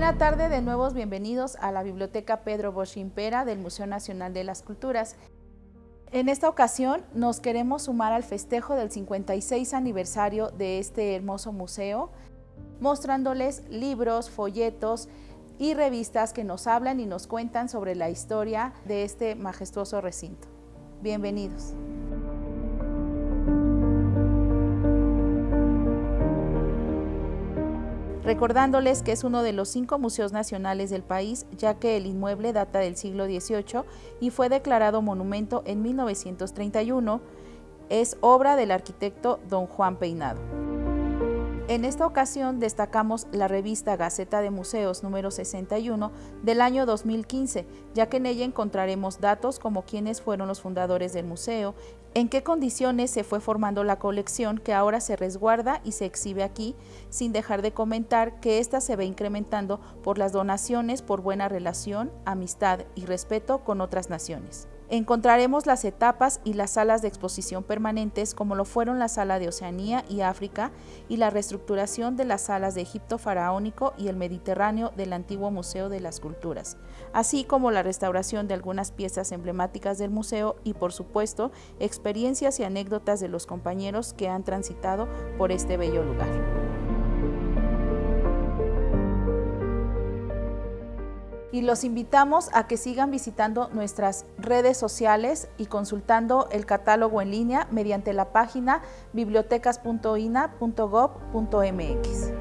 Buena tarde, de nuevo bienvenidos a la Biblioteca Pedro Bosch Impera del Museo Nacional de las Culturas. En esta ocasión nos queremos sumar al festejo del 56 aniversario de este hermoso museo, mostrándoles libros, folletos y revistas que nos hablan y nos cuentan sobre la historia de este majestuoso recinto. Bienvenidos. Recordándoles que es uno de los cinco museos nacionales del país, ya que el inmueble data del siglo XVIII y fue declarado monumento en 1931. Es obra del arquitecto don Juan Peinado. En esta ocasión destacamos la revista Gaceta de Museos número 61 del año 2015, ya que en ella encontraremos datos como quiénes fueron los fundadores del museo, en qué condiciones se fue formando la colección que ahora se resguarda y se exhibe aquí, sin dejar de comentar que ésta se ve incrementando por las donaciones por buena relación, amistad y respeto con otras naciones encontraremos las etapas y las salas de exposición permanentes como lo fueron la sala de Oceanía y África y la reestructuración de las salas de Egipto faraónico y el Mediterráneo del antiguo Museo de las Culturas, así como la restauración de algunas piezas emblemáticas del museo y por supuesto experiencias y anécdotas de los compañeros que han transitado por este bello lugar. Y los invitamos a que sigan visitando nuestras redes sociales y consultando el catálogo en línea mediante la página bibliotecas.ina.gov.mx.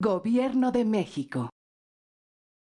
Gobierno de México.